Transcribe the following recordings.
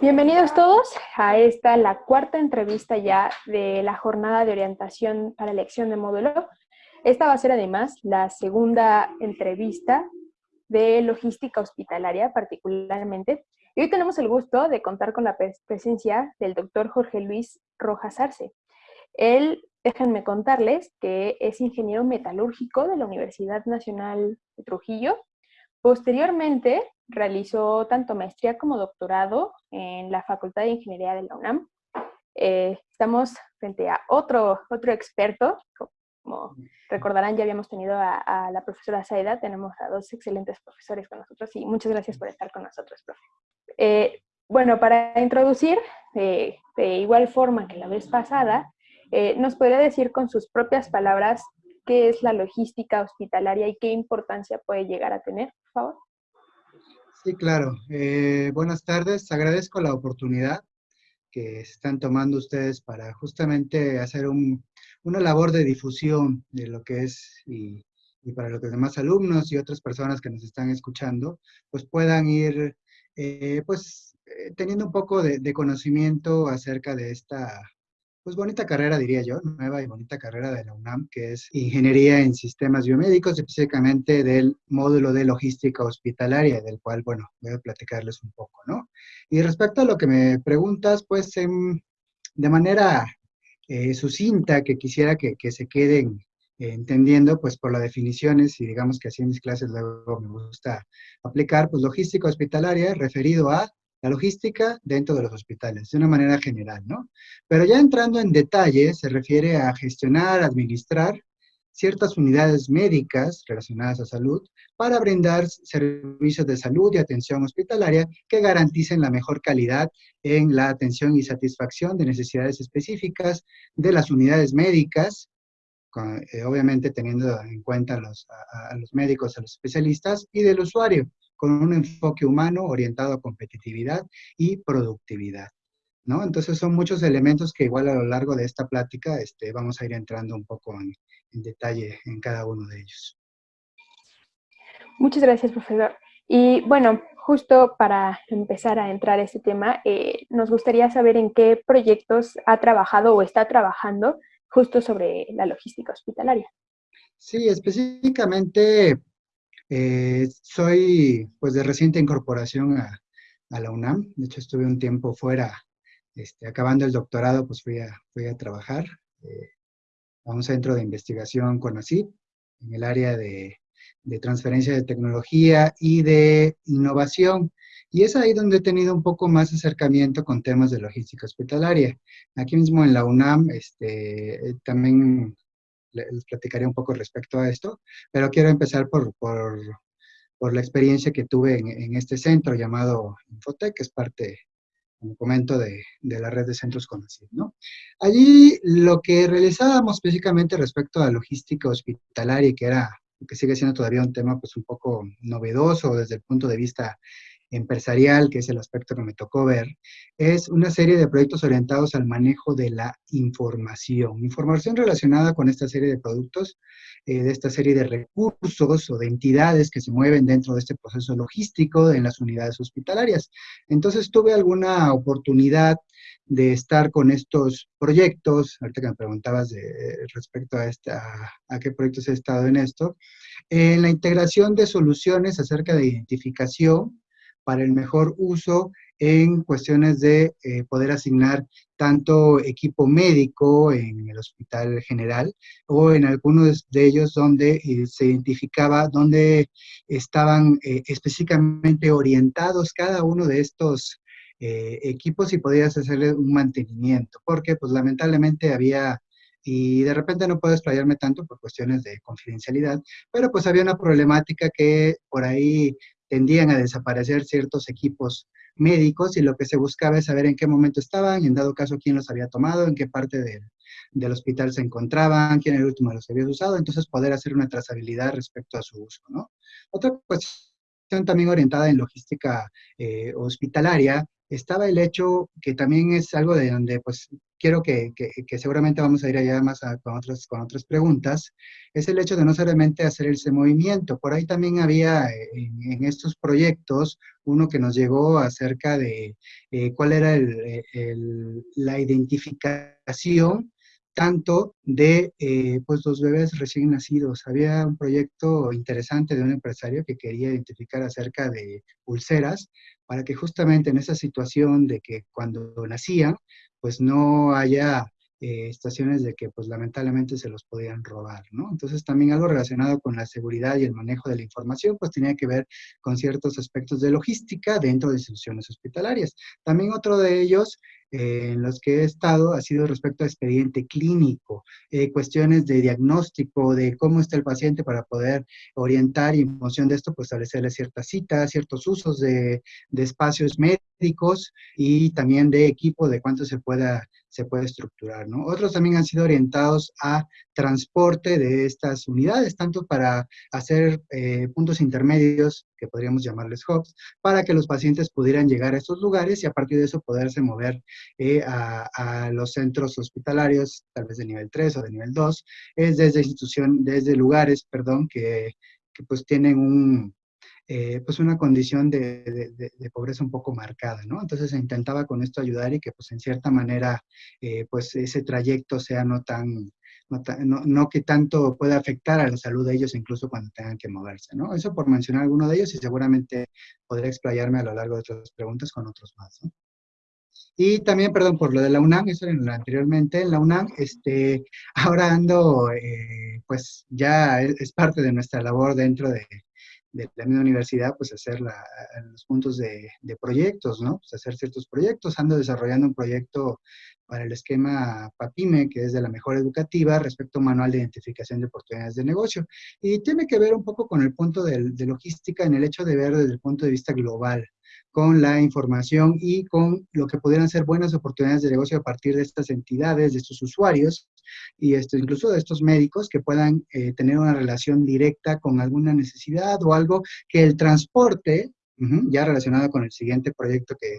Bienvenidos todos a esta, la cuarta entrevista ya de la jornada de orientación para elección de módulo. Esta va a ser además la segunda entrevista de logística hospitalaria particularmente. Y hoy tenemos el gusto de contar con la presencia del doctor Jorge Luis Rojas Arce. Él, déjenme contarles que es ingeniero metalúrgico de la Universidad Nacional de Trujillo. Posteriormente realizó tanto maestría como doctorado en la Facultad de Ingeniería de la UNAM. Eh, estamos frente a otro, otro experto, como recordarán ya habíamos tenido a, la profesora Saida, tenemos a dos excelentes profesores con nosotros y muchas gracias por estar con nosotros, profe. Eh, bueno, para introducir, de igual forma que la vez pasada, eh, ¿nos podría decir con sus propias palabras qué es la logística hospitalaria y qué importancia puede llegar a tener, Sí, claro. Eh, buenas tardes. Agradezco la oportunidad que están tomando ustedes para justamente hacer una labor de difusión de lo que es y, para los demás alumnos y otras personas que nos están escuchando, pues puedan ir eh, pues eh, teniendo un poco de, conocimiento acerca de esta pues bonita carrera, diría yo, nueva y bonita carrera de la UNAM, que es Ingeniería en Sistemas Biomédicos, específicamente del módulo de logística hospitalaria, del cual, bueno, voy a platicarles un poco, ¿no? Y respecto a lo que me preguntas, pues em, de manera eh, sucinta, que quisiera que, que se queden entendiendo, pues por las definiciones, y digamos que así en mis clases luego me gusta aplicar, pues logística hospitalaria referido a la logística dentro de los hospitales, de una manera general, ¿no? Pero ya entrando en detalle, se refiere a gestionar, administrar ciertas unidades médicas relacionadas a salud para brindar servicios de salud y atención hospitalaria que garanticen la mejor calidad en la atención y satisfacción de necesidades específicas de las unidades médicas, eh, obviamente teniendo en cuenta a los, médicos, a los especialistas, y del usuario, con un enfoque humano orientado a competitividad y productividad. ¿no? Entonces son muchos elementos que igual a lo largo de esta plática este, vamos a ir entrando un poco en, detalle en cada uno de ellos. Muchas gracias, profesor. Y bueno, justo para empezar a entrar a este tema, eh, nos gustaría saber en qué proyectos ha trabajado o está trabajando justo sobre la logística hospitalaria. Sí, específicamente eh, soy pues de reciente incorporación a, la UNAM, de hecho estuve un tiempo fuera, este, acabando el doctorado pues fui a, fui a trabajar eh, a un centro de investigación con ACID, en el área de transferencia de tecnología y de innovación. Y es ahí donde he tenido un poco más acercamiento con temas de logística hospitalaria. Aquí mismo en la UNAM, este, también les platicaré un poco respecto a esto, pero quiero empezar por, por, por la experiencia que tuve en, este centro llamado Infotec, que es parte, como comento, de, de la red de centros conocidos. ¿no? Allí lo que realizábamos específicamente respecto a logística hospitalaria, que era que sigue siendo todavía un tema pues un poco novedoso desde el punto de vista empresarial, que es el aspecto que me tocó ver, es una serie de proyectos orientados al manejo de la información. Información relacionada con esta serie de productos, eh, de esta serie de recursos o de entidades que se mueven dentro de este proceso logístico en las unidades hospitalarias. Entonces tuve alguna oportunidad de estar con estos proyectos, ahorita que me preguntabas de, respecto a, esta, a qué proyectos he estado en esto, en la integración de soluciones acerca de identificación, para el mejor uso en cuestiones de eh, poder asignar tanto equipo médico en el hospital general o en algunos de ellos donde eh, se identificaba dónde estaban eh, específicamente orientados cada uno de estos equipos y podías hacerle un mantenimiento, porque pues lamentablemente había y de repente no puedo explayarme tanto por cuestiones de confidencialidad, pero pues había una problemática que por ahí tendían a desaparecer ciertos equipos médicos y lo que se buscaba es saber en qué momento estaban, y en dado caso quién los había tomado, en qué parte del hospital se encontraban, quién el último los había usado, entonces poder hacer una trazabilidad respecto a su uso, ¿no? Otra cuestión también orientada en logística eh, hospitalaria estaba el hecho que también es algo de donde pues quiero que, que, seguramente vamos a ir allá más con, otras, con otras preguntas, es el hecho de no solamente hacer ese movimiento. Por ahí también había eh, en, estos proyectos uno que nos llegó acerca de eh, cuál era el, el, la identificación tanto de eh, pues los bebés recién nacidos. Había un proyecto interesante de un empresario que quería identificar acerca de pulseras para que justamente en esa situación de que cuando nacían, pues no haya eh, estaciones de que pues lamentablemente se los podían robar, ¿no? Entonces también algo relacionado con la seguridad y el manejo de la información, pues tenía que ver con ciertos aspectos de logística dentro de instituciones hospitalarias. También otro de ellos eh, en los que he estado ha sido respecto a expediente clínico, eh, cuestiones de diagnóstico, de cómo está el paciente para poder orientar y en función de esto, pues establecerle ciertas citas, ciertos usos de, de espacios médicos y también de equipo, de cuánto se pueda se puede estructurar. Otros también han sido orientados a transporte de estas unidades, tanto para hacer eh, puntos intermedios, que podríamos llamarles hubs, para que los pacientes pudieran llegar a estos lugares y a partir de eso poderse mover eh, a, los centros hospitalarios, tal vez de nivel 3 o de nivel 2, es desde institución, desde lugares, perdón, que, pues tienen un, eh, pues una condición de, pobreza un poco marcada, ¿no? Entonces se intentaba con esto ayudar y que pues en cierta manera eh, pues ese trayecto sea no tan, no, no, que tanto pueda afectar a la salud de ellos incluso cuando tengan que moverse, ¿no? Eso por mencionar alguno de ellos y seguramente podré explayarme a lo largo de otras preguntas con otros más, ¿no? Y también, perdón, por lo de la UNAM, eso era anteriormente, en la UNAM, este, ahora ando, eh, pues ya es, parte de nuestra labor dentro de, de la misma universidad, pues hacer los puntos de, proyectos, ¿no? Pues hacer ciertos proyectos. Ando desarrollando un proyecto para el esquema PAPIME, que es de la mejor educativa, respecto a un manual de identificación de oportunidades de negocio. Y tiene que ver un poco con el punto de logística en el hecho de ver desde el punto de vista global, con la información y con lo que pudieran ser buenas oportunidades de negocio a partir de estas entidades, de estos usuarios y esto, incluso de estos médicos que puedan eh, tener una relación directa con alguna necesidad o algo que el transporte, ya relacionado con el siguiente proyecto que,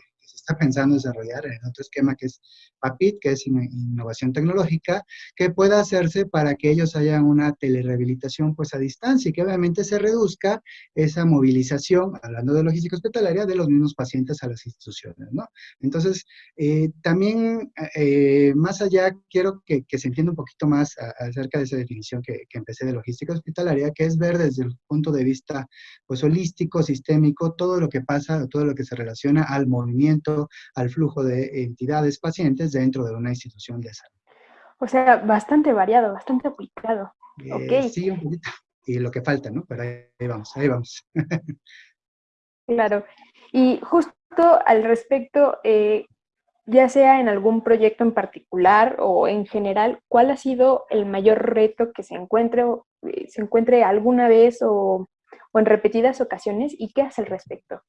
está pensando desarrollar en otro esquema que es PAPIT, que es innovación tecnológica, que pueda hacerse para que ellos hayan una telerehabilitación pues a distancia y que obviamente se reduzca esa movilización, hablando de logística hospitalaria, de los mismos pacientes a las instituciones, ¿no? Entonces, eh, también, eh, más allá, quiero que, se entienda un poquito más acerca de esa definición que, que empecé de logística hospitalaria, que es ver desde el punto de vista, pues, holístico, sistémico, todo lo que pasa, todo lo que se relaciona al movimiento al flujo de entidades pacientes dentro de una institución de salud. O sea, bastante variado, bastante aplicado. Eh, sí, un poquito. Y lo que falta, ¿no? Pero ahí vamos, ahí vamos. claro. Y justo al respecto, eh, ya sea en algún proyecto en particular o en general, ¿cuál ha sido el mayor reto que se encuentre, eh, se encuentre alguna vez o, o en repetidas ocasiones y qué hace al respecto?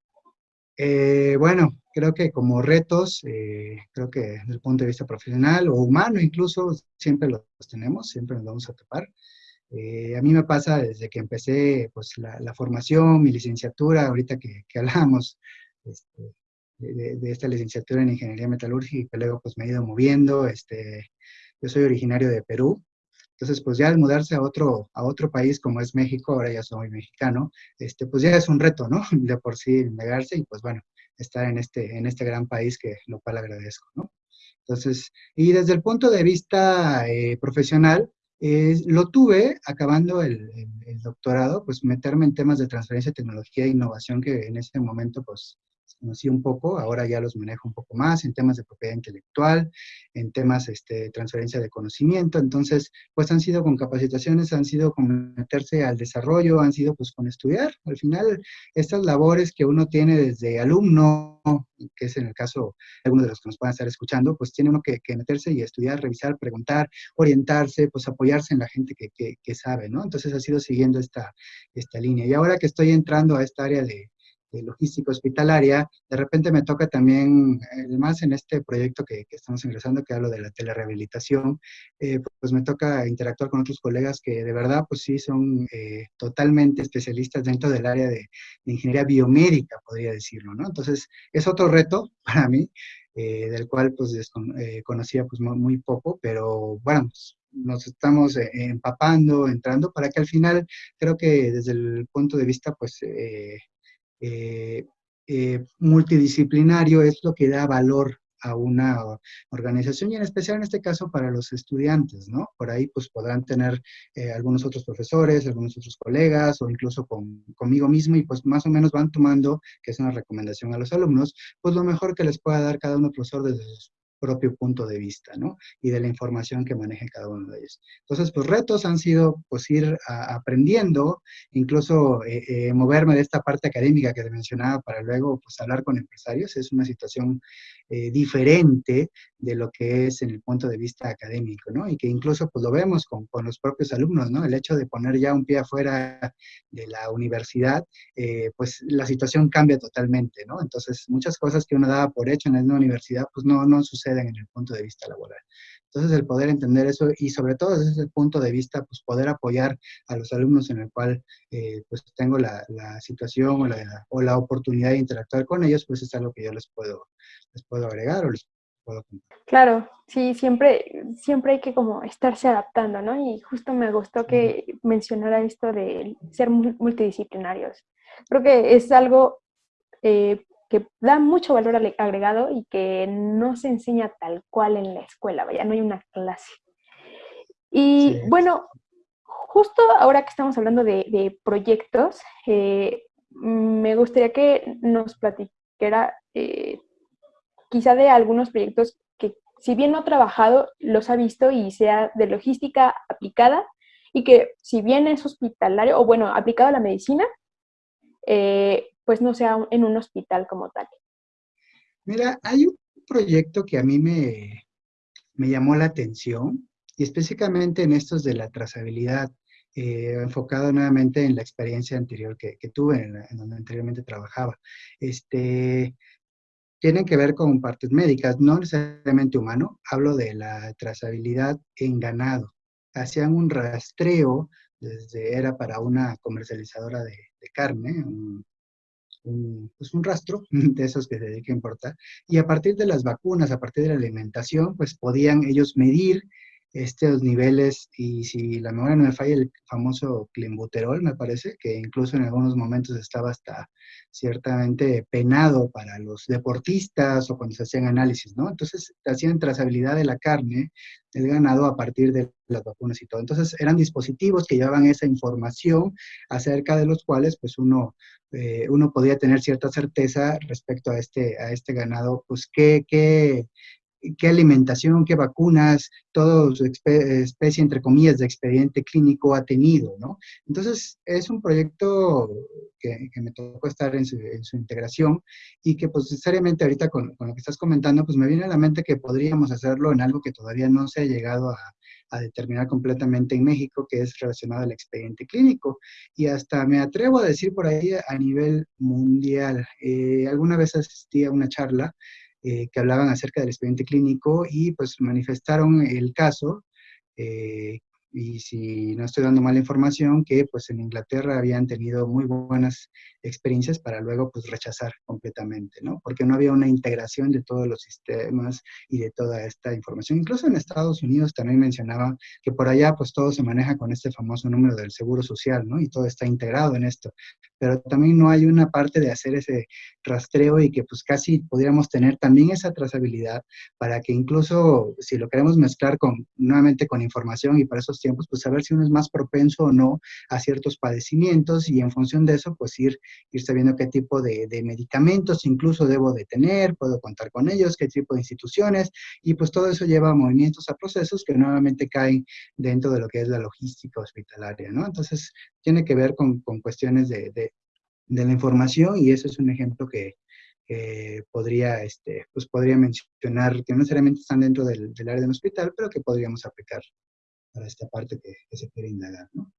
Eh, bueno, creo que como retos, eh, creo que desde el punto de vista profesional o humano incluso, siempre los tenemos, siempre nos vamos a topar. Eh, a mí me pasa desde que empecé pues, la, formación, mi licenciatura, ahorita que, que hablamos este, de, esta licenciatura en Ingeniería Metalúrgica, luego pues me he ido moviendo. Este, yo soy originario de Perú, entonces, pues ya al mudarse a otro, a otro país como es México, ahora ya soy mexicano, este, pues ya es un reto, ¿no? De por sí negarse y pues bueno, estar en este, en este gran país que lo cual agradezco, ¿no? Entonces, y desde el punto de vista eh, profesional, lo tuve acabando el, el, doctorado, pues meterme en temas de transferencia de tecnología e innovación que en ese momento pues conocí un poco, ahora ya los manejo un poco más en temas de propiedad intelectual, en temas este, de transferencia de conocimiento, entonces, pues han sido con capacitaciones, han sido con meterse al desarrollo, han sido pues con estudiar. Al final, estas labores que uno tiene desde alumno, que es en el caso de algunos de los que nos puedan estar escuchando, pues tiene uno que, meterse y estudiar, revisar, preguntar, orientarse, pues apoyarse en la gente que, que, sabe, ¿no? Entonces ha sido siguiendo esta, esta línea. Y ahora que estoy entrando a esta área de, logística hospitalaria, de repente me toca también, más en este proyecto que, estamos ingresando, que hablo de la telerehabilitación, eh, pues me toca interactuar con otros colegas que de verdad, pues sí, son eh, totalmente especialistas dentro del área de, ingeniería biomédica, podría decirlo, ¿no? Entonces, es otro reto para mí, eh, del cual pues conocía pues muy, poco, pero bueno, pues, nos estamos empapando, entrando, para que al final creo que desde el punto de vista pues eh, eh, multidisciplinario es lo que da valor a una organización y en especial en este caso para los estudiantes, ¿no? Por ahí pues podrán tener eh, algunos otros profesores, algunos otros colegas o incluso con, conmigo mismo y pues más o menos van tomando, que es una recomendación a los alumnos, pues lo mejor que les pueda dar cada uno profesor desde propio punto de vista, ¿no? Y de la información que maneje cada uno de ellos. Entonces, pues retos han sido, pues ir aprendiendo, incluso eh, eh, moverme de esta parte académica que te mencionaba para luego, pues hablar con empresarios. Es una situación eh, diferente de lo que es en el punto de vista académico, ¿no? Y que incluso, pues lo vemos con, con los propios alumnos, ¿no? El hecho de poner ya un pie afuera de la universidad, pues la situación cambia totalmente, ¿no? Entonces, muchas cosas que uno daba por hecho en la universidad, pues no, no sucede en el punto de vista laboral. Entonces, el poder entender eso y sobre todo desde ese punto de vista, pues poder apoyar a los alumnos en el cual eh, pues tengo la, situación o la, o la, oportunidad de interactuar con ellos, pues es algo que yo les puedo, les puedo agregar o les puedo contar. Claro, sí, siempre, siempre hay que como estarse adaptando, ¿no? Y justo me gustó que mencionara esto de ser multidisciplinarios. Creo que es algo eh, que da mucho valor agregado y que no se enseña tal cual en la escuela, vaya, no hay una clase. Y bueno, justo ahora que estamos hablando de, proyectos, eh, me gustaría que nos platicara eh, quizá de algunos proyectos que si bien no ha trabajado, los ha visto y sea de logística aplicada y que si bien es hospitalario o bueno, aplicado a la medicina, eh, pues no sea en un hospital como tal. Mira, hay un proyecto que a mí me, me llamó la atención, y específicamente en estos de la trazabilidad, eh, enfocado nuevamente en la experiencia anterior que, tuve, en, donde anteriormente trabajaba. Este, tienen que ver con partes médicas, no necesariamente humano, hablo de la trazabilidad en ganado. Hacían un rastreo, desde, era para una comercializadora de, carne, un, pues un rastro de esos que se dedica a importar, y a partir de las vacunas, a partir de la alimentación, pues podían ellos medir estos niveles, y si la memoria no me falla, el famoso clenbuterol, me parece, que incluso en algunos momentos estaba hasta ciertamente penado para los deportistas o cuando se hacían análisis, ¿no? Entonces, hacían trazabilidad de la carne del ganado a partir de las vacunas y todo. Entonces, eran dispositivos que llevaban esa información acerca de los cuales, pues, uno, eh, uno podía tener cierta certeza respecto a este, a este ganado, pues, qué, qué qué alimentación, qué vacunas, toda su especie, entre comillas, de expediente clínico ha tenido, ¿no? Entonces, es un proyecto que, me tocó estar en su, integración y que, pues, necesariamente ahorita con, lo que estás comentando, pues me viene a la mente que podríamos hacerlo en algo que todavía no se ha llegado a, determinar completamente en México, que es relacionado al expediente clínico. Y hasta me atrevo a decir por ahí a nivel mundial. Eh, alguna vez asistí a una charla eh, que hablaban acerca del expediente clínico y pues manifestaron el caso eh, y si no estoy dando mala información, que pues en Inglaterra habían tenido muy buenas experiencias para luego pues rechazar completamente, ¿no? Porque no había una integración de todos los sistemas y de toda esta información. Incluso en Estados Unidos también mencionaba que por allá pues todo se maneja con este famoso número del seguro social, ¿no? Y todo está integrado en esto. Pero también no hay una parte de hacer ese rastreo y que pues casi pudiéramos tener también esa trazabilidad para que incluso si lo queremos mezclar con, nuevamente con información y para tiempos, pues saber si uno es más propenso o no a ciertos padecimientos y en función de eso, pues ir, ir sabiendo qué tipo de, medicamentos incluso debo de tener, puedo contar con ellos, qué tipo de instituciones, y pues todo eso lleva a movimientos, a procesos que nuevamente caen dentro de lo que es la logística hospitalaria, ¿no? Entonces, tiene que ver con, cuestiones de, de, la información y eso es un ejemplo que, podría, este, pues podría mencionar, que no necesariamente están dentro del, del área del hospital, pero que podríamos aplicar para esta parte que, se quiere indagar, ¿no?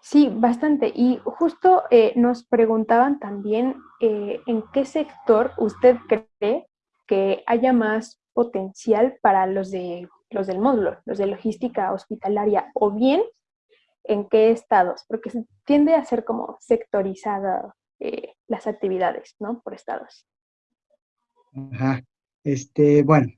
Sí, bastante. Y justo eh, nos preguntaban también eh, en qué sector usted cree que haya más potencial para los, de, los del módulo, los de logística hospitalaria, o bien en qué estados, porque se tiende a ser como sectorizada eh, las actividades, ¿no? Por estados. Ajá. Este, bueno,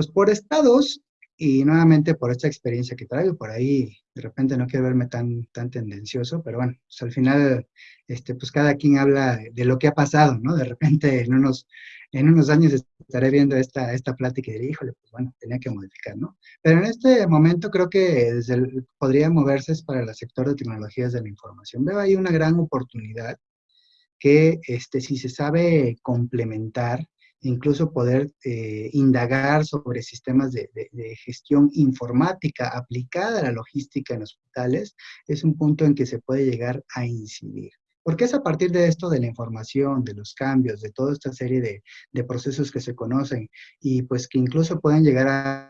pues por estados, y nuevamente por esta experiencia que traigo, por ahí de repente no quiero verme tan, tan tendencioso, pero bueno, pues al final, este, pues cada quien habla de lo que ha pasado, ¿no? De repente en unos, en unos años estaré viendo esta, esta plática y diré, híjole, pues bueno, tenía que modificar, ¿no? Pero en este momento creo que desde podría moverse para el sector de tecnologías de la información. Veo ahí una gran oportunidad que este, si se sabe complementar, incluso poder eh, indagar sobre sistemas de, gestión informática aplicada a la logística en hospitales, es un punto en que se puede llegar a incidir. Porque es a partir de esto, de la información, de los cambios, de toda esta serie de, de procesos que se conocen y pues que incluso pueden llegar a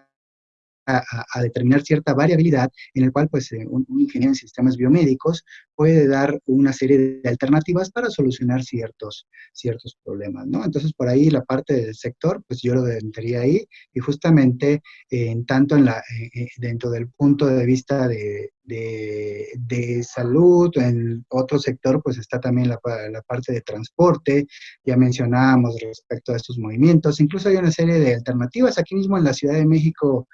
a, determinar cierta variabilidad en el cual pues eh, un, ingeniero en sistemas biomédicos puede dar una serie de alternativas para solucionar ciertos, ciertos problemas, ¿no? Entonces por ahí la parte del sector, pues yo lo entraría ahí y justamente en tanto en la, eh, eh, dentro del punto de vista de, de, salud, en otro sector pues está también la, la, parte de transporte, ya mencionábamos respecto a estos movimientos, incluso hay una serie de alternativas aquí mismo en la Ciudad de México,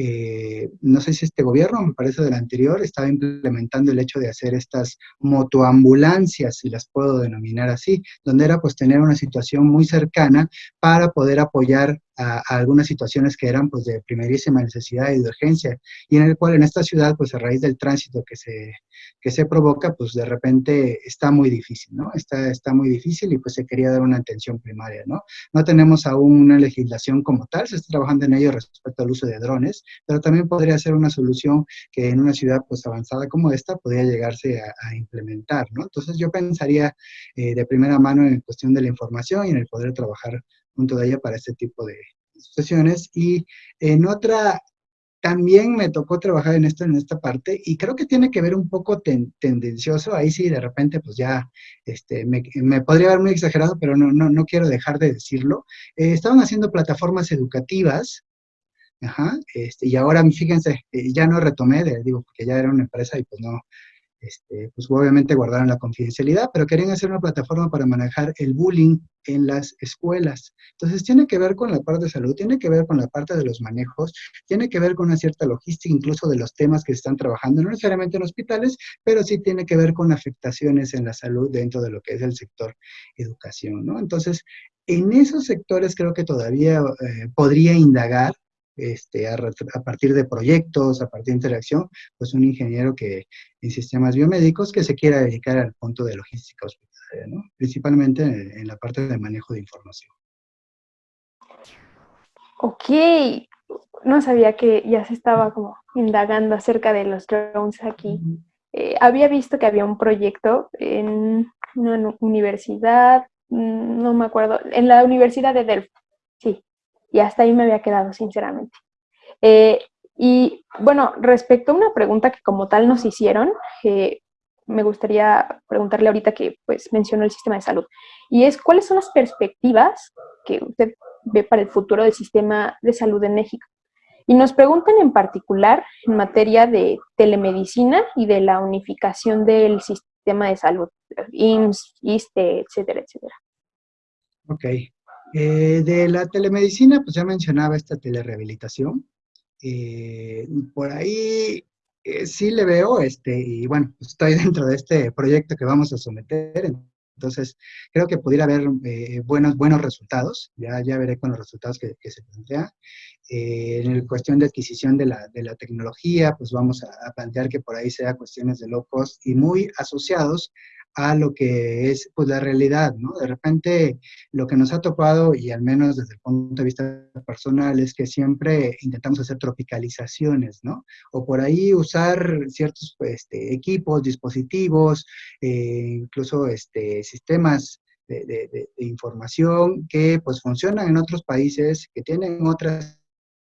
eh, no sé si este gobierno, me parece del anterior, estaba implementando el hecho de hacer estas motoambulancias, si las puedo denominar así, donde era pues tener una situación muy cercana para poder apoyar a, algunas situaciones que eran pues de primerísima necesidad y de urgencia, y en el cual en esta ciudad pues a raíz del tránsito que se, que se provoca pues de repente está muy difícil, ¿no? Está, está muy difícil y pues se quería dar una atención primaria, ¿no? No tenemos aún una legislación como tal, se está trabajando en ello respecto al uso de drones, pero también podría ser una solución que en una ciudad pues avanzada como esta podría llegarse a, implementar, ¿no? Entonces yo pensaría eh, de primera mano en cuestión de la información y en el poder trabajar junto de ella para este tipo de situaciones. Y en otra, también me tocó trabajar en esto, en esta parte, y creo que tiene que ver un poco tendencioso, ahí sí de repente pues ya este, me, me, podría ver muy exagerado, pero no, no, no quiero dejar de decirlo. Eh, estaban haciendo plataformas educativas, ajá, este, y ahora fíjense, eh, ya no retomé, digo, porque ya era una empresa y pues no, este, pues obviamente guardaron la confidencialidad, pero querían hacer una plataforma para manejar el bullying en las escuelas. Entonces tiene que ver con la parte de salud, tiene que ver con la parte de los manejos, tiene que ver con una cierta logística, incluso de los temas que se están trabajando, no necesariamente en hospitales, pero sí tiene que ver con afectaciones en la salud dentro de lo que es el sector educación, ¿no? Entonces, en esos sectores creo que todavía eh, podría indagar este, a, partir de proyectos, a partir de interacción, pues un ingeniero que en sistemas biomédicos que se quiera dedicar al punto de logística hospitalaria, ¿no? principalmente en, la parte de manejo de información. Ok, no sabía que ya se estaba como indagando acerca de los drones aquí. Eh, había visto que había un proyecto en una universidad, mm, no me acuerdo, en la Universidad de Delft, sí, y hasta ahí me había quedado, sinceramente. Eh, y bueno, respecto a una pregunta que como tal nos hicieron, eh, me gustaría preguntarle ahorita que pues mencionó el sistema de salud, y es cuáles son las perspectivas que usted ve para el futuro del sistema de salud en México. Y nos preguntan en particular en materia de telemedicina y de la unificación del sistema de salud, IMSS, ISTE, etcétera, etcétera. Ok, eh, de la telemedicina, pues ya mencionaba esta telerehabilitación. Eh, por ahí eh, sí le veo, este, y bueno, pues estoy dentro de este proyecto que vamos a someter, entonces creo que pudiera haber buenos, buenos resultados, ya, ya veré con los resultados que, se plantean. en la cuestión de adquisición de la, de la tecnología, pues vamos a, a, plantear que por ahí sea cuestiones de low cost y muy asociados a lo que es pues la realidad, ¿no? De repente lo que nos ha topado, y al menos desde el punto de vista personal, es que siempre intentamos hacer tropicalizaciones, ¿no? O por ahí usar ciertos este, equipos, dispositivos, eh, incluso este, sistemas de, de, de, información que pues funcionan en otros países, que tienen otras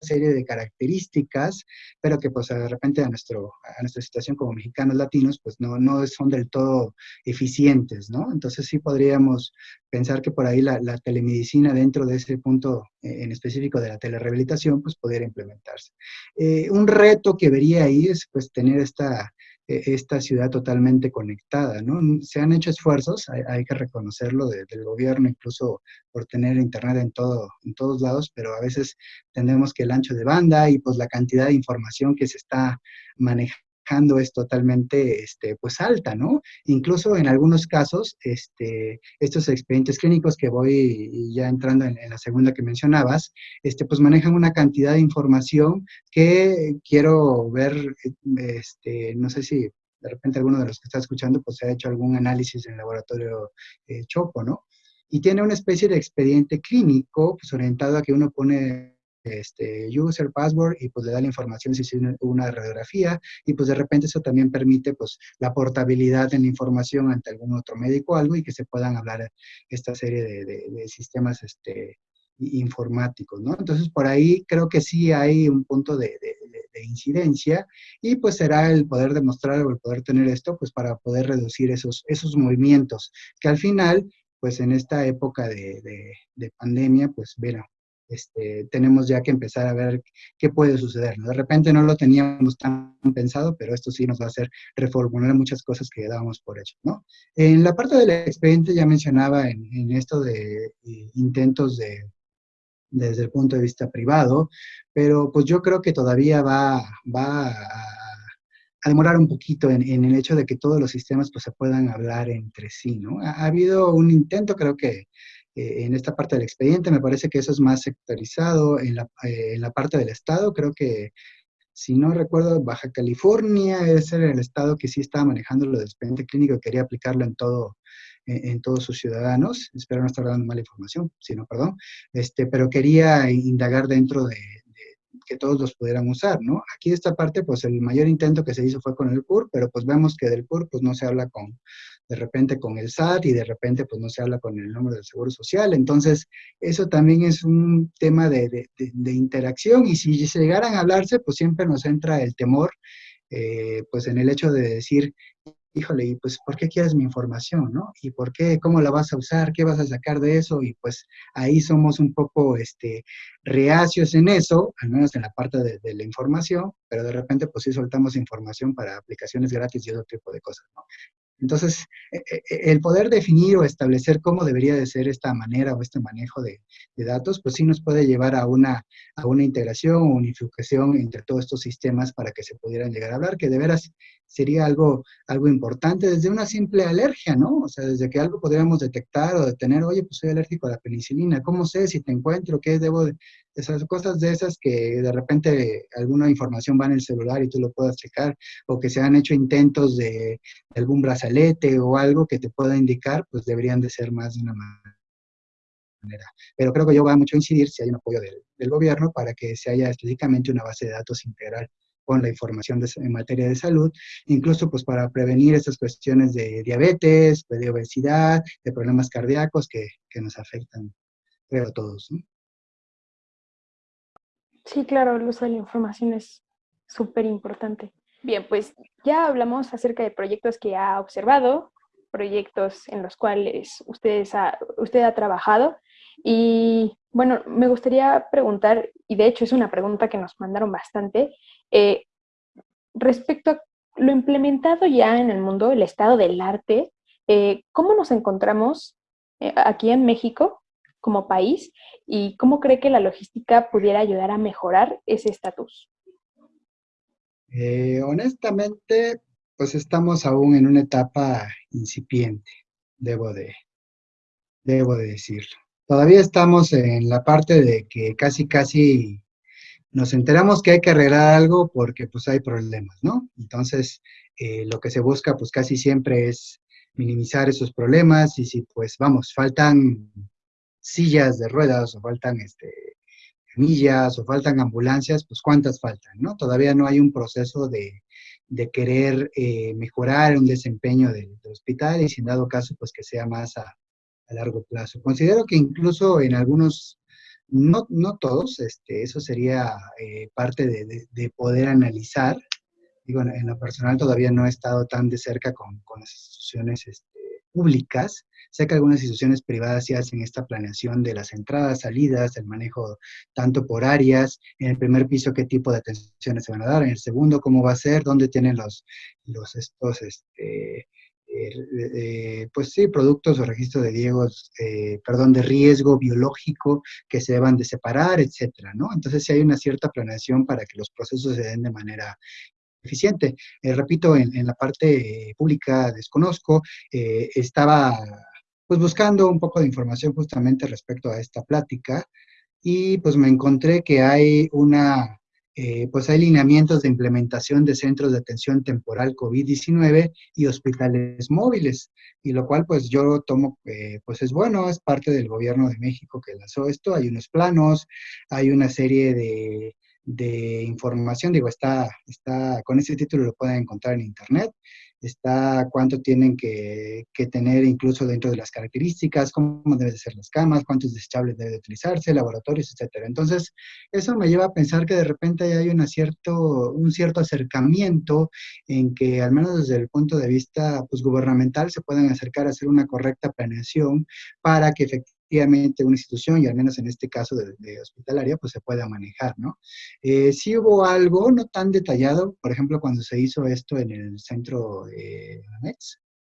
serie de características, pero que pues de repente a, nuestro, a nuestra situación como mexicanos latinos, pues no, no son del todo eficientes, ¿no? Entonces sí podríamos pensar que por ahí la, telemedicina dentro de ese punto eh, en específico de la telerehabilitación, pues pudiera implementarse. Eh, un reto que vería ahí es pues tener esta esta ciudad totalmente conectada, ¿no? Se han hecho esfuerzos, hay, que reconocerlo, del gobierno, incluso por tener internet en, todo, en todos lados, pero a veces tenemos que el ancho de banda y pues la cantidad de información que se está manejando es totalmente este, pues alta, ¿no? Incluso en algunos casos, este, estos expedientes clínicos que voy ya entrando en, la segunda que mencionabas, este, pues manejan una cantidad de información que quiero ver, este, no sé si de repente alguno de los que está escuchando pues ha hecho algún análisis en el laboratorio eh, Chopo, ¿no? Y tiene una especie de expediente clínico pues orientado a que uno pone este, user, password, y pues le da la información si es una radiografía, y pues de repente eso también permite pues la portabilidad en la información ante algún otro médico o algo, y que se puedan hablar esta serie de, sistemas este, informáticos, ¿no? Entonces, por ahí creo que sí hay un punto de, incidencia y pues será el poder demostrar o el poder tener esto, pues para poder reducir esos, esos movimientos, que al final, pues en esta época de, pandemia, pues este, tenemos ya que empezar a ver qué puede suceder. De repente no lo teníamos tan pensado, pero esto sí nos va a hacer reformular muchas cosas que dábamos por hecho. ¿no? En la parte del expediente ya mencionaba en, esto de eh, intentos de desde el punto de vista privado, pero pues yo creo que todavía va, va a, demorar un poquito en, el hecho de que todos los sistemas pues se puedan hablar entre sí, ¿no? Ha, habido un intento, creo que eh, en esta parte del expediente, me parece que eso es más sectorizado en la, eh, en la parte del Estado, creo que, si no recuerdo, Baja California es el estado que sí estaba manejando lo del expediente clínico y quería aplicarlo en todo, en, todos sus ciudadanos, espero no estar dando mala información, sino perdón, este, pero quería indagar dentro de, que todos los pudieran usar, ¿no? Aquí esta parte, pues el mayor intento que se hizo fue con el CUR, pero pues vemos que del CUR pues no se habla con, de repente con el SAT y de repente pues no se habla con el número del Seguro Social, entonces eso también es un tema de, de, interacción y si llegaran a hablarse, pues siempre nos entra el temor, eh, pues en el hecho de decir, híjole, y pues, ¿por qué quieres mi información, no? ¿Y por qué, cómo la vas a usar, qué vas a sacar de eso? Y pues ahí somos un poco, este, reacios en eso, al menos en la parte de, de la información, pero de repente pues sí soltamos información para aplicaciones gratis y otro tipo de cosas, ¿no? Entonces, e, e, e, el poder definir o establecer cómo debería de ser esta manera o este manejo de, datos, pues sí nos puede llevar a una, a una integración o unificación entre todos estos sistemas para que se pudieran llegar a hablar, que de veras sería algo, algo importante desde una simple alergia, ¿no? O sea, desde que algo podríamos detectar o detener, oye, pues soy alérgico a la penicilina, ¿cómo sé si te encuentro? ¿Qué debo de, esas cosas de esas que de repente alguna información va en el celular y tú lo puedas checar, o que se han hecho intentos de, algún brazalete o algo que te pueda indicar, pues deberían de ser más de una manera. Pero creo que yo va mucho a incidir si hay un apoyo del, gobierno para que se haya específicamente una base de datos integral con la información en materia de salud, incluso pues para prevenir estas cuestiones de diabetes, de obesidad, de problemas cardíacos que, que nos afectan, creo, a todos. ¿no? Sí, claro, el uso de la información es súper importante. Bien, pues ya hablamos acerca de proyectos que ha observado, proyectos en los cuales ustedes usted ha trabajado. Y bueno, me gustaría preguntar, y de hecho es una pregunta que nos mandaron bastante, eh, respecto a lo implementado ya en el mundo, el estado del arte, eh, ¿cómo nos encontramos eh, aquí en México como país y cómo cree que la logística pudiera ayudar a mejorar ese estatus? Honestamente, pues estamos aún en una etapa incipiente, debo de, debo de decirlo. Todavía estamos en la parte de que casi, casi nos enteramos que hay que arreglar algo porque pues hay problemas, ¿no? Entonces, eh, lo que se busca pues casi siempre es minimizar esos problemas y si pues vamos, faltan sillas de ruedas o faltan este, camillas o faltan ambulancias, pues cuántas faltan, ¿no? Todavía no hay un proceso de, querer eh, mejorar un desempeño del, hospital y sin dado caso, pues que sea más a, largo plazo. Considero que incluso en algunos no, no todos, este, eso sería eh, parte de, poder analizar. Digo, en lo personal todavía no he estado tan de cerca con, con las instituciones este, públicas. Sé que algunas instituciones privadas sí hacen esta planeación de las entradas, salidas, el manejo tanto por áreas, en el primer piso qué tipo de atenciones se van a dar, en el segundo cómo va a ser, dónde tienen los, los estos, este, eh, pues sí, productos o registros de riesgos, eh, perdón, de riesgo biológico que se deban de separar, etcétera, ¿no? Entonces sí hay una cierta planeación para que los procesos se den de manera eficiente. Eh, repito, en, la parte pública desconozco, estaba pues buscando un poco de información justamente respecto a esta plática y pues me encontré que hay una eh, pues hay lineamientos de implementación de centros de atención temporal COVID-19 y hospitales móviles, y lo cual pues yo tomo, eh, pues es bueno, es parte del gobierno de México que lanzó esto, hay unos planos, hay una serie de, de información, digo, está, está, con ese título lo pueden encontrar en internet, está cuánto tienen que, tener incluso dentro de las características, cómo deben ser las camas, cuántos desechables debe utilizarse, laboratorios, etcétera. Entonces, eso me lleva a pensar que de repente hay una cierto, un cierto acercamiento en que, al menos desde el punto de vista pues, gubernamental, se puedan acercar a hacer una correcta planeación para que efectivamente efectivamente una institución, y al menos en este caso de, hospitalaria, pues se pueda manejar, ¿no? Eh, sí hubo algo no tan detallado, por ejemplo, cuando se hizo esto en el centro eh,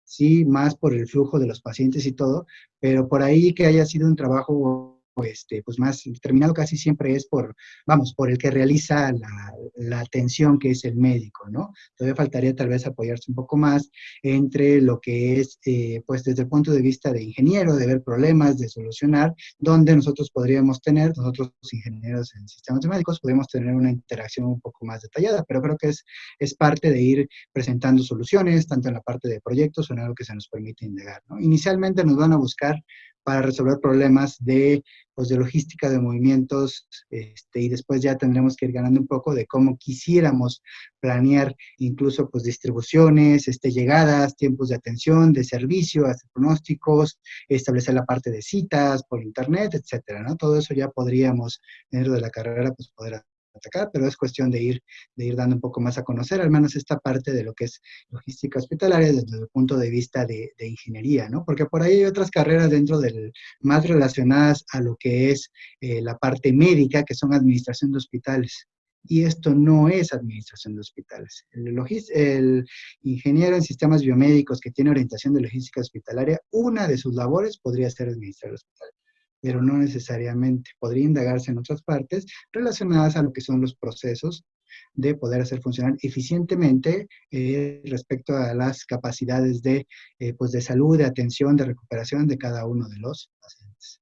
sí, más por el flujo de los pacientes y todo, pero por ahí que haya sido un trabajo este, pues más determinado casi siempre es por, vamos, por el que realiza la, atención que es el médico, ¿no? Todavía faltaría tal vez apoyarse un poco más entre lo que es, eh, pues desde el punto de vista de ingeniero, de ver problemas, de solucionar, donde nosotros podríamos tener, nosotros ingenieros en sistemas médicos, podríamos tener una interacción un poco más detallada, pero creo que es, es parte de ir presentando soluciones, tanto en la parte de proyectos o en algo que se nos permite indagar. Inicialmente nos van a buscar para resolver problemas de, pues, de logística de movimientos este, y después ya tendremos que ir ganando un poco de cómo quisiéramos planear incluso pues, distribuciones, este, llegadas, tiempos de atención, de servicio, hacer pronósticos, establecer la parte de citas por internet, etcétera, ¿no? Todo eso ya podríamos, dentro de la carrera, pues poder atacar, pero es cuestión de ir, de ir dando un poco más a conocer, al menos esta parte de lo que es logística hospitalaria desde el punto de vista de, ingeniería, ¿no? Porque por ahí hay otras carreras dentro del, más relacionadas a lo que es eh, la parte médica, que son administración de hospitales. Y esto no es administración de hospitales. El, el ingeniero en sistemas biomédicos que tiene orientación de logística hospitalaria, una de sus labores podría ser administrar hospitales pero no necesariamente. Podría indagarse en otras partes relacionadas a lo que son los procesos de poder hacer funcionar eficientemente eh, respecto a las capacidades de, eh, pues de salud, de atención, de recuperación de cada uno de los pacientes.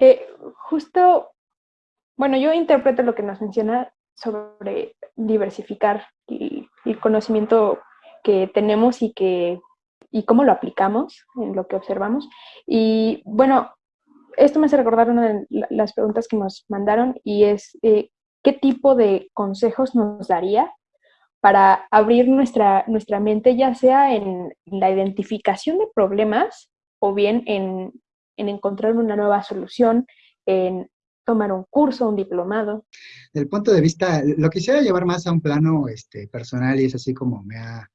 Eh, justo, bueno, yo interpreto lo que nos menciona sobre diversificar el, el conocimiento que tenemos y que y cómo lo aplicamos en lo que observamos. Y bueno, esto me hace recordar una de las preguntas que nos mandaron y es, eh, ¿qué tipo de consejos nos daría para abrir nuestra, nuestra mente, ya sea en la identificación de problemas o bien en, encontrar una nueva solución, en tomar un curso, un diplomado? Del punto de vista, lo quisiera llevar más a un plano este, personal y es así como me ha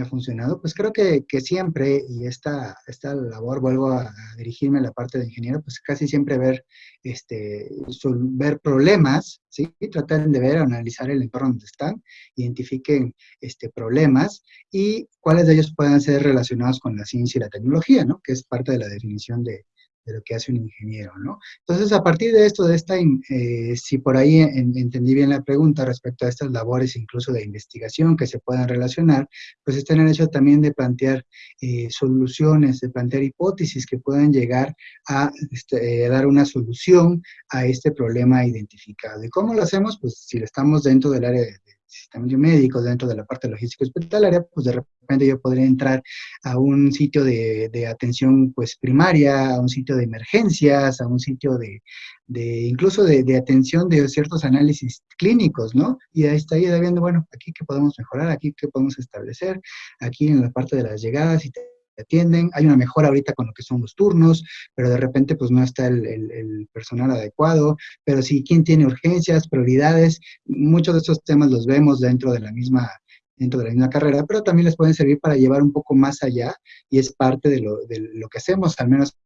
ha funcionado? Pues creo que, siempre, y esta, esta labor, vuelvo a, dirigirme a la parte de ingeniero, pues casi siempre ver, este, ver problemas, ¿sí? Traten de ver, analizar el entorno donde están, identifiquen este, problemas y cuáles de ellos puedan ser relacionados con la ciencia y la tecnología, ¿no? Que es parte de la definición de, de lo que hace un ingeniero, ¿no? Entonces, a partir de esto, de esta, eh, si por ahí entendí bien la pregunta respecto a estas labores incluso de investigación que se puedan relacionar, pues están en el hecho también de plantear eh, soluciones, de plantear hipótesis que puedan llegar a este, dar una solución a este problema identificado. ¿Y cómo lo hacemos? Pues si estamos dentro del área de médicos, dentro de la parte logística hospitalaria, pues de repente yo podría entrar a un sitio de, de atención pues primaria, a un sitio de emergencias, a un sitio de, de incluso de, de, atención de ciertos análisis clínicos, ¿no? Y ahí estaría viendo, bueno, aquí qué podemos mejorar, aquí qué podemos establecer, aquí en la parte de las llegadas y atienden, hay una mejora ahorita con lo que son los turnos, pero de repente pues no está el, personal adecuado, pero sí, ¿quién tiene urgencias, prioridades? Muchos de estos temas los vemos dentro de la misma dentro de la misma carrera, pero también les pueden servir para llevar un poco más allá y es parte de lo, de lo que hacemos, al menos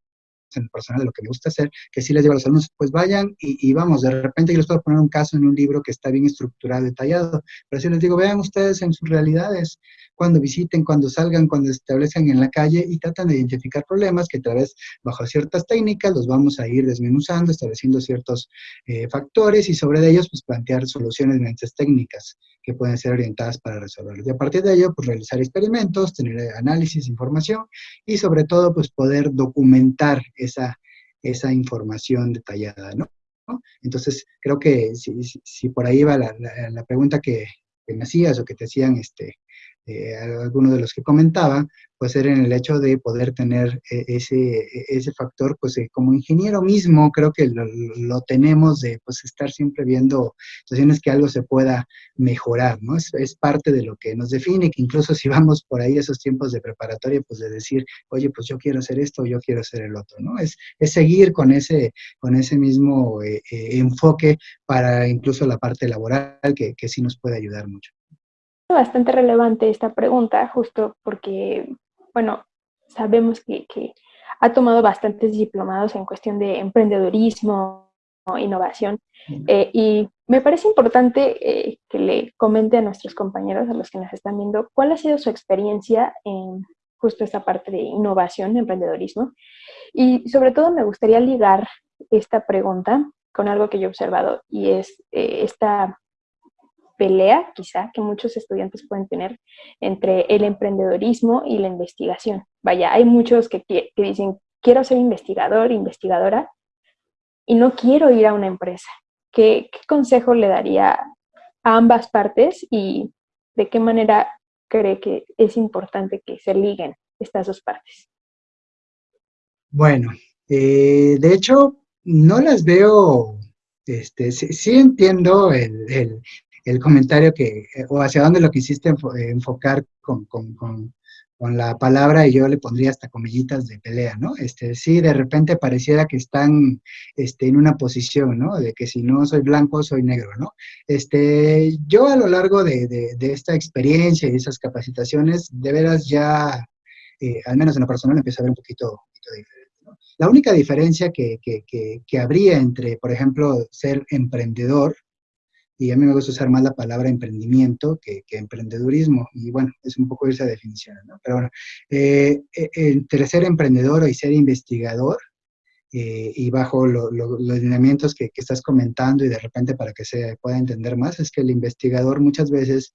en el personal de lo que me gusta hacer, que si les digo a los alumnos, pues vayan y, vamos, de repente yo les puedo poner un caso en un libro que está bien estructurado, detallado, pero si les digo, vean ustedes en sus realidades, cuando visiten, cuando salgan, cuando establezcan en la calle y tratan de identificar problemas que a través, bajo ciertas técnicas, los vamos a ir desmenuzando, estableciendo ciertos eh, factores y sobre ellos, pues plantear soluciones mediante técnicas que pueden ser orientadas para resolverlos. Y a partir de ello, pues realizar experimentos, tener análisis, información y sobre todo, pues poder documentar esa, esa información detallada, ¿no? Entonces, creo que si, si, por ahí va la, la, pregunta que, que, me hacías o que te hacían este, eh, algunos de los que comentaba, pues era en el hecho de poder tener eh, ese, e, ese factor, pues eh, como ingeniero mismo, creo que lo, tenemos de pues estar siempre viendo situaciones que algo se pueda mejorar, ¿no? Es, es, parte de lo que nos define, que incluso si vamos por ahí esos tiempos de preparatoria, pues de decir, oye, pues yo quiero hacer esto, yo quiero hacer el otro, ¿no? Es, es seguir con ese, con ese mismo enfoque para incluso la parte laboral, que, que sí nos puede ayudar mucho bastante relevante esta pregunta, justo porque, bueno, sabemos que, ha tomado bastantes diplomados en cuestión de emprendedurismo, innovación, eh, y me parece importante eh, que le comente a nuestros compañeros, a los que nos están viendo, cuál ha sido su experiencia en justo esta parte de innovación, emprendedorismo, y sobre todo me gustaría ligar esta pregunta con algo que yo he observado, y es eh, esta pelea, quizá, que muchos estudiantes pueden tener entre el emprendedorismo y la investigación. Vaya, hay muchos que, dicen, quiero ser investigador, investigadora, y no quiero ir a una empresa. ¿Qué, consejo le daría a ambas partes y de qué manera cree que es importante que se liguen estas dos partes? Bueno, eh, de hecho, no las veo, este, sí, entiendo el comentario que, eh, o hacia dónde lo quisiste eh, enfocar con, con, con, la palabra, y yo le pondría hasta comillitas de pelea, ¿no? Este, sí, de repente pareciera que están este, en una posición, ¿no? De que si no soy blanco, soy negro, ¿no? Este, yo a lo largo de, de, esta experiencia y esas capacitaciones, de veras ya, eh, al menos en lo personal, empiezo a ver un poquito, diferente. La única diferencia que, que, que habría entre, por ejemplo, ser emprendedor y a mí me gusta usar más la palabra emprendimiento que, que emprendedurismo, y bueno, es un poco esa definición, ¿no? Pero bueno, eh, eh, entre ser emprendedor y ser investigador, eh, y bajo los lineamientos que, que, estás comentando y de repente para que se pueda entender más, es que el investigador muchas veces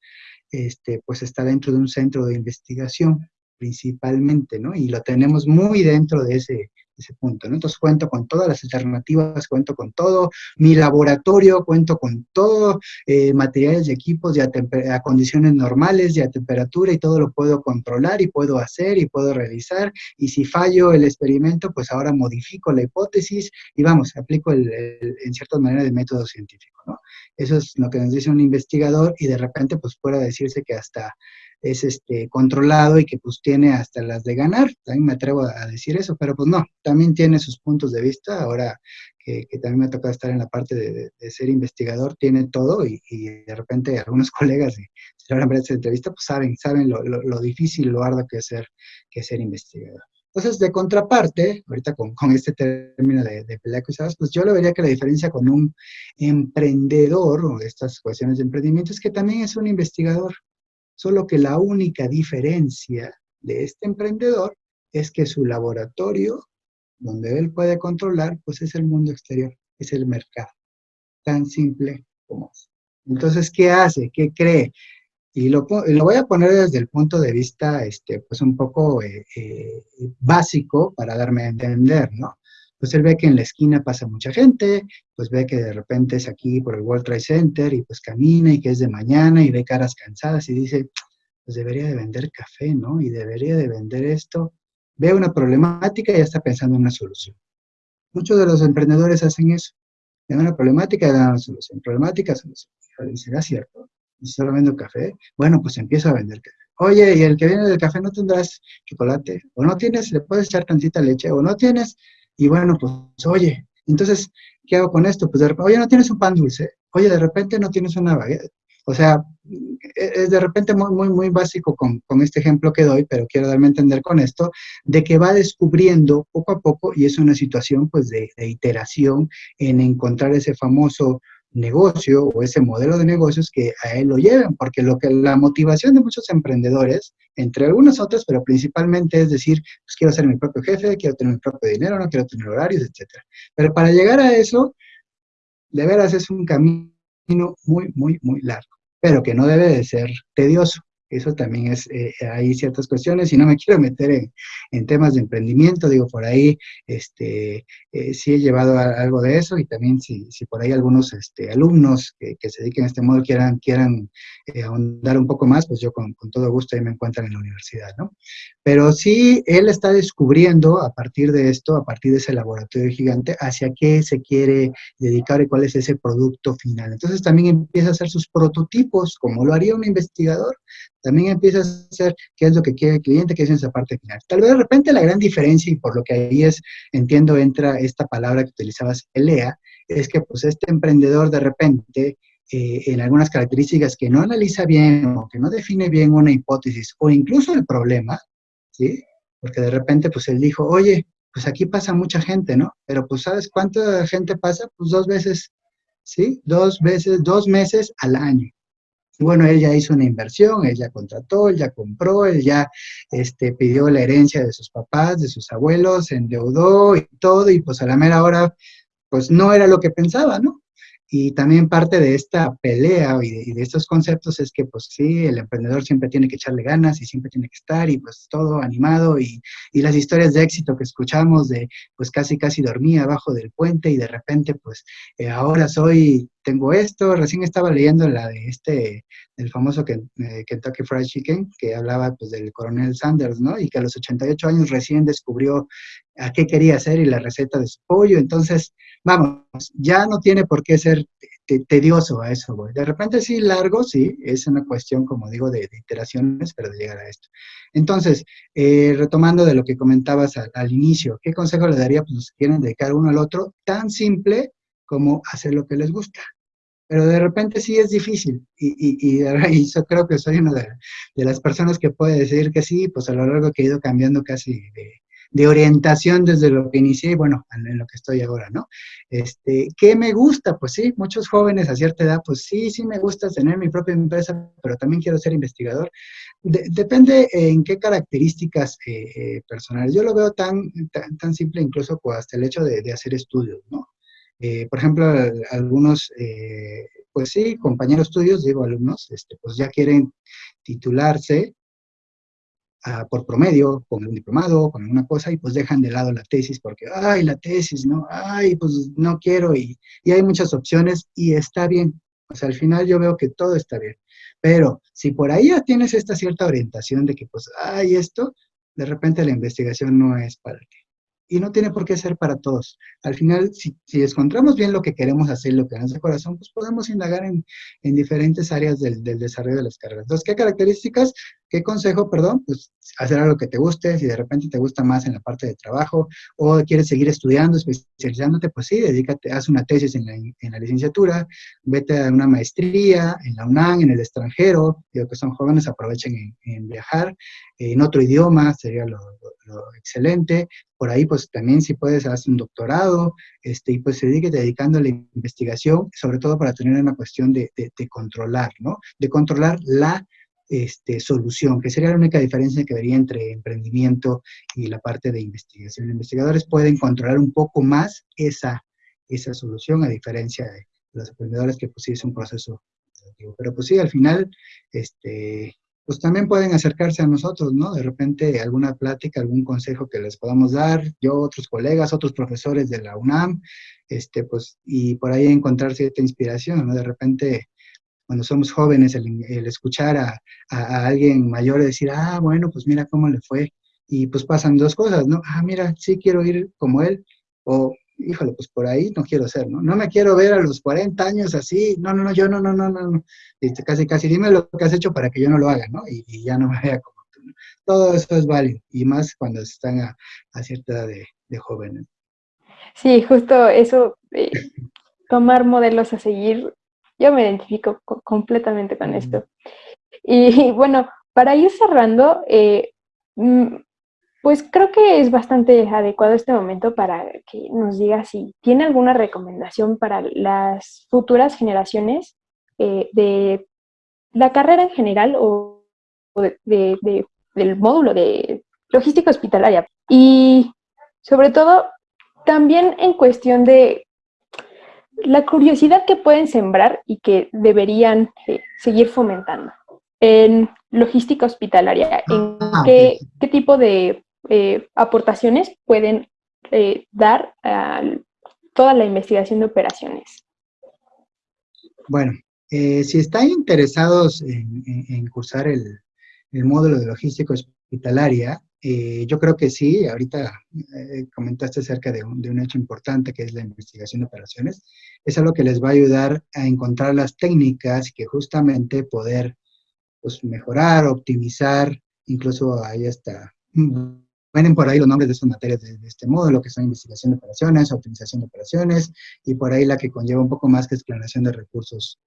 este, pues está dentro de un centro de investigación principalmente, ¿no? Y lo tenemos muy dentro de ese, ese punto, ¿no? Entonces cuento con todas las alternativas, cuento con todo, mi laboratorio, cuento con todo, eh, materiales y equipos ya a, condiciones normales, ya a temperatura y todo lo puedo controlar y puedo hacer y puedo realizar y si fallo el experimento, pues ahora modifico la hipótesis y vamos, aplico el, en cierta manera el método científico, ¿no? Eso es lo que nos dice un investigador y de repente pues pueda decirse que hasta es este, controlado y que pues tiene hasta las de ganar, también me atrevo a decir eso, pero pues no, también tiene sus puntos de vista, ahora que, también me ha tocado estar en la parte de, ser investigador, tiene todo y, de repente algunos colegas, si se habrán esta entrevista, pues saben, saben lo, lo, difícil, lo arduo que es ser, que ser investigador. Entonces, de contraparte, ahorita con, con este término de, de pelea pues yo le vería que la diferencia con un emprendedor o estas cuestiones de emprendimiento es que también es un investigador. Solo que la única diferencia de este emprendedor es que su laboratorio, donde él puede controlar, pues es el mundo exterior, es el mercado. Tan simple como es. Entonces, ¿qué hace? ¿Qué cree? Y lo, voy a poner desde el punto de vista, este, pues un poco eh, eh, básico para darme a entender, ¿no? Pues él ve que en la esquina pasa mucha gente, pues ve que de repente es aquí por el World Trade Center y pues camina y que es de mañana y ve caras cansadas y dice, pues debería de vender café, ¿no? Y debería de vender esto. Ve una problemática y ya está pensando en una solución. Muchos de los emprendedores hacen eso. Ven una problemática y dan una solución. Problemática, solución. ¿Será cierto? ¿Y solo vendo café? Bueno, pues empiezo a vender café. oye, y el que viene del café no tendrás chocolate, o no tienes, le puedes echar tantita leche, o no tienes, y bueno, pues, oye, entonces, ¿qué hago con esto? Pues de repente, oye, no tienes un pan dulce, oye, de repente no tienes una baguette, o sea, e-, es de repente muy, muy, muy básico con, con, este ejemplo que doy, pero quiero darme a entender con esto, de que va descubriendo poco a poco, y es una situación pues de, de iteración en encontrar ese famoso negocio o ese modelo de negocios que a él lo lleven, porque lo que la motivación de muchos emprendedores, entre algunas otras, pero principalmente es decir, pues quiero ser mi propio jefe, quiero tener mi propio dinero, no quiero tener horarios, etcétera. Pero para llegar a eso, de veras es un camino muy, muy, muy largo, pero que no debe de ser tedioso. Eso también es, eh, hay ciertas cuestiones y no me quiero meter en, temas de emprendimiento, digo, por ahí este, eh, sí he llevado algo de eso y también si, por ahí algunos este, alumnos que, se dediquen a este modo quieran, quieran eh, ahondar un poco más, pues yo con, con, todo gusto ahí me encuentran en la universidad, ¿no? Pero sí, él está descubriendo a partir de esto, a partir de ese laboratorio gigante, hacia qué se quiere dedicar y cuál es ese producto final. Entonces también empieza a hacer sus prototipos, como lo haría un investigador, también empieza a hacer qué es lo que quiere el cliente, qué es esa parte final. Tal vez de repente la gran diferencia, y por lo que ahí es, entiendo, entra esta palabra que utilizabas, ELEA, es que pues este emprendedor de repente, eh, en algunas características que no analiza bien o que no define bien una hipótesis o incluso el problema, ¿sí? Porque de repente pues él dijo, oye, pues aquí pasa mucha gente, ¿no? Pero pues ¿sabes cuánta gente pasa? Pues dos veces, ¿sí? Dos veces, dos meses al año. Y bueno, él ya hizo una inversión, él ya contrató, él ya compró, él ya este, pidió la herencia de sus papás, de sus abuelos, endeudó y todo, y pues a la mera hora, pues no era lo que pensaba, ¿no? Y también parte de esta pelea y de, estos conceptos es que, pues sí, el emprendedor siempre tiene que echarle ganas y siempre tiene que estar y pues todo animado y, y, las historias de éxito que escuchamos de, pues casi, casi dormía abajo del puente y de repente, pues eh, ahora soy, tengo esto, recién estaba leyendo la de este, el famoso eh, Kentucky Fried Chicken, que hablaba pues del coronel Sanders, ¿no? Y que a los 88 años recién descubrió a qué quería hacer y la receta de su pollo, entonces vamos, ya no tiene por qué ser tedioso a eso, güey. De repente sí, largo, sí, es una cuestión, como digo, de, iteraciones, pero de llegar a esto. Entonces, eh, retomando de lo que comentabas al, inicio, ¿qué consejo le daría? Pues si quieren dedicar uno al otro, tan simple como hacer lo que les gusta. Pero de repente sí es difícil, y, y, y, yo creo que soy una de, de, las personas que puede decir que sí, pues a lo largo que he ido cambiando casi de, de orientación desde lo que inicié y bueno, en lo que estoy ahora, ¿no? Este, ¿Qué me gusta? Pues sí, muchos jóvenes a cierta edad, pues sí, sí me gusta tener mi propia empresa, pero también quiero ser investigador. depende en qué características eh, eh, personales. Yo lo veo tan, tan, simple incluso pues, hasta el hecho de, hacer estudios, ¿no? Eh, por ejemplo, algunos, pues sí, compañeros estudios, digo alumnos, este, pues ya quieren titularse por promedio, con un diplomado, con alguna cosa, y pues dejan de lado la tesis porque, ay, la tesis, ¿no? Ay, pues no quiero, y, y hay muchas opciones, y está bien. O sea, al final yo veo que todo está bien. Pero si por ahí ya tienes esta cierta orientación de que, pues, ay, esto, de repente la investigación no es para ti y no tiene por qué ser para todos. Al final, si, si encontramos bien lo que queremos hacer, lo que nos da corazón, pues podemos indagar en, en diferentes áreas del, del, desarrollo de las carreras. Entonces, ¿qué características? ¿Qué consejo, perdón? Pues hacer algo que te guste, si de repente te gusta más en la parte de trabajo o quieres seguir estudiando, especializándote, pues sí, dedícate, haz una tesis en la, en la licenciatura, vete a una maestría en la UNAM, en el extranjero, digo que son jóvenes, aprovechen en, viajar, en otro idioma sería lo, excelente, por ahí pues también si puedes hacer un doctorado, este, y pues dedique dedicando a la investigación, sobre todo para tener una cuestión de, de, de controlar, ¿no? De controlar la este, solución, que sería la única diferencia que vería entre emprendimiento y la parte de investigación. Los investigadores pueden controlar un poco más esa, esa solución, a diferencia de los emprendedores que pues un proceso pero pues sí, al final, este, pues también pueden acercarse a nosotros, ¿no? De repente alguna plática, algún consejo que les podamos dar, yo, otros colegas, otros profesores de la UNAM, este, pues, y por ahí encontrar cierta inspiración, ¿no? De repente, cuando somos jóvenes, el, escuchar a, alguien mayor decir, ah, bueno, pues mira cómo le fue, y pues pasan dos cosas, ¿no? Ah, mira, sí quiero ir como él, o híjole, pues por ahí no quiero ser, ¿no? No me quiero ver a los 40 años así, no, no, no, yo no, no, no, no. Este, casi, casi, dime lo que has hecho para que yo no lo haga, ¿no? Y, ya no me vea como tú. Todo eso es válido, y más cuando están a, cierta edad de, jóvenes. Sí, justo eso, eh, tomar modelos a seguir, yo me identifico completamente con esto. Y bueno, para ir cerrando, eh, mm, pues creo que es bastante adecuado este momento para que nos diga si tiene alguna recomendación para las futuras generaciones eh, de la carrera en general o, del módulo de logística hospitalaria. Y sobre todo, también en cuestión de la curiosidad que pueden sembrar y que deberían eh, seguir fomentando. En logística hospitalaria, ¿en ah, qué, qué tipo de eh, aportaciones pueden eh, dar a toda la investigación de operaciones. Bueno, si están interesados en, cursar el, módulo de logística hospitalaria, yo creo que sí, ahorita comentaste acerca de un, de un, hecho importante que es la investigación de operaciones, es algo que les va a ayudar a encontrar las técnicas que justamente poder pues, mejorar, optimizar, incluso ahí está Vienen por ahí los nombres de esas materias de, este módulo, que son investigación de operaciones, optimización de operaciones, y por ahí la que conlleva un poco más que exploración de recursos.